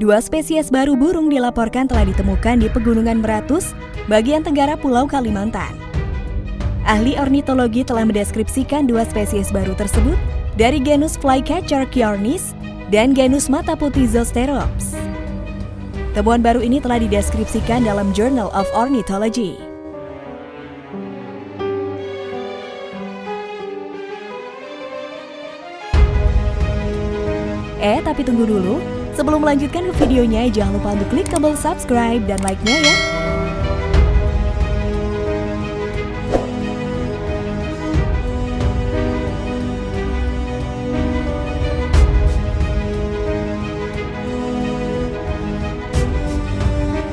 Dua spesies baru burung dilaporkan telah ditemukan di Pegunungan Meratus, bagian tenggara Pulau Kalimantan. Ahli ornitologi telah mendeskripsikan dua spesies baru tersebut dari genus Flycatcher Kiornis dan genus mata putih Zosterops. Temuan baru ini telah dideskripsikan dalam Journal of Ornithology. Eh, tapi tunggu dulu. Sebelum melanjutkan ke videonya, jangan lupa untuk klik tombol subscribe dan like-nya ya.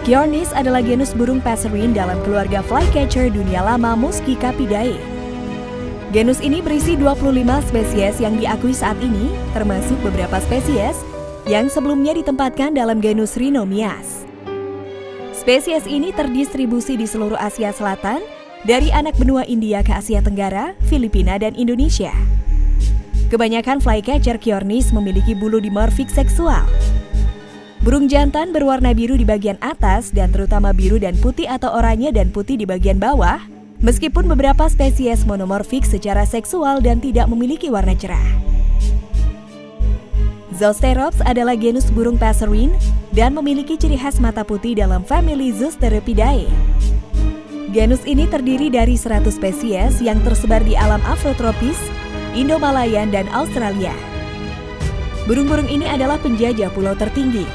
Kiornis adalah genus burung passerine dalam keluarga flycatcher dunia lama Muscicapidae. Genus ini berisi 25 spesies yang diakui saat ini, termasuk beberapa spesies yang sebelumnya ditempatkan dalam genus Rhinomias. Spesies ini terdistribusi di seluruh Asia Selatan, dari anak benua India ke Asia Tenggara, Filipina, dan Indonesia. Kebanyakan flycatcher Kiornis memiliki bulu dimorfik seksual, Burung jantan berwarna biru di bagian atas dan terutama biru dan putih atau oranye dan putih di bagian bawah, meskipun beberapa spesies monomorfik secara seksual dan tidak memiliki warna cerah. Zosterops adalah genus burung passerine dan memiliki ciri khas mata putih dalam famili Zosteropidae. Genus ini terdiri dari 100 spesies yang tersebar di alam afrotropis, Indo-Malayan, dan Australia. Burung-burung ini adalah penjajah pulau tertinggi,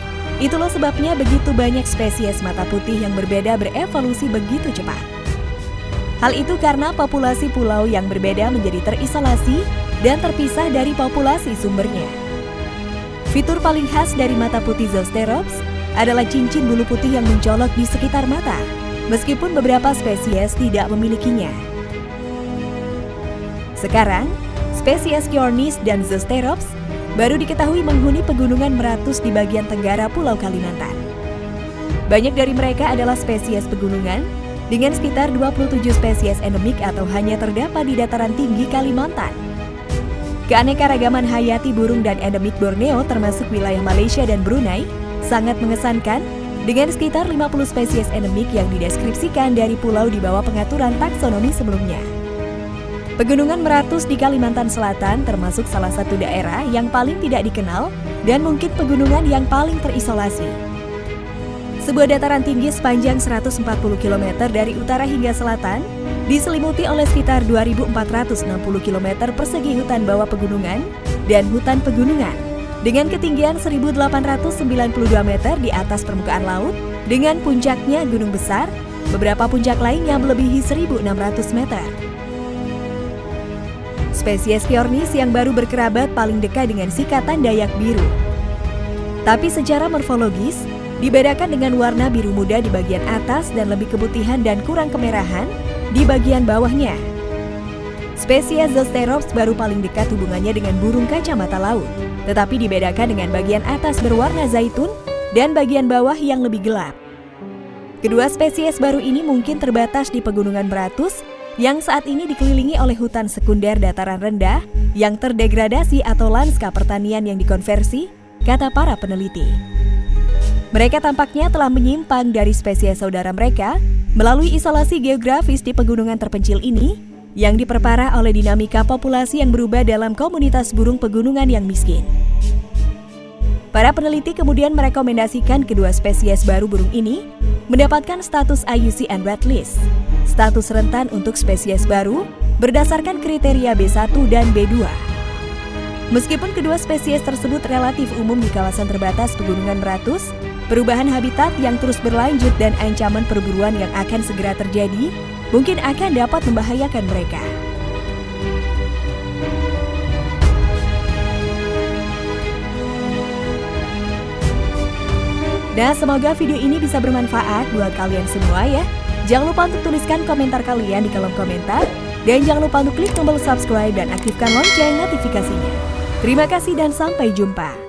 Itulah sebabnya begitu banyak spesies mata putih yang berbeda berevolusi begitu cepat. Hal itu karena populasi pulau yang berbeda menjadi terisolasi dan terpisah dari populasi sumbernya. Fitur paling khas dari mata putih Zosterops adalah cincin bulu putih yang mencolok di sekitar mata, meskipun beberapa spesies tidak memilikinya. Sekarang, spesies Kiornis dan Zosterops baru diketahui menghuni pegunungan Meratus di bagian tenggara Pulau Kalimantan. Banyak dari mereka adalah spesies pegunungan, dengan sekitar 27 spesies endemik atau hanya terdapat di dataran tinggi Kalimantan. Keanekaragaman hayati burung dan endemik Borneo termasuk wilayah Malaysia dan Brunei sangat mengesankan dengan sekitar 50 spesies endemik yang dideskripsikan dari pulau di bawah pengaturan taksonomi sebelumnya. Pegunungan Meratus di Kalimantan Selatan termasuk salah satu daerah yang paling tidak dikenal dan mungkin pegunungan yang paling terisolasi. Sebuah dataran tinggi sepanjang 140 km dari utara hingga selatan, diselimuti oleh sekitar 2.460 km persegi hutan bawah pegunungan dan hutan pegunungan, dengan ketinggian 1.892 meter di atas permukaan laut, dengan puncaknya gunung besar, beberapa puncak lainnya melebihi 1.600 meter. Spesies Kiornis yang baru berkerabat paling dekat dengan sikatan Dayak biru. Tapi secara morfologis, dibedakan dengan warna biru muda di bagian atas dan lebih keputihan dan kurang kemerahan di bagian bawahnya. Spesies Zosterops baru paling dekat hubungannya dengan burung kacamata laut, tetapi dibedakan dengan bagian atas berwarna zaitun dan bagian bawah yang lebih gelap. Kedua spesies baru ini mungkin terbatas di pegunungan Beratus yang saat ini dikelilingi oleh hutan sekunder dataran rendah yang terdegradasi atau lanskap pertanian yang dikonversi, kata para peneliti. Mereka tampaknya telah menyimpang dari spesies saudara mereka melalui isolasi geografis di pegunungan terpencil ini yang diperparah oleh dinamika populasi yang berubah dalam komunitas burung pegunungan yang miskin. Para peneliti kemudian merekomendasikan kedua spesies baru burung ini mendapatkan status IUCN Red List, status rentan untuk spesies baru berdasarkan kriteria B1 dan B2. Meskipun kedua spesies tersebut relatif umum di kawasan terbatas Pegunungan Meratus, perubahan habitat yang terus berlanjut dan ancaman perburuan yang akan segera terjadi mungkin akan dapat membahayakan mereka. Nah, semoga video ini bisa bermanfaat buat kalian semua ya. Jangan lupa untuk tuliskan komentar kalian di kolom komentar. Dan jangan lupa untuk klik tombol subscribe dan aktifkan lonceng notifikasinya. Terima kasih dan sampai jumpa.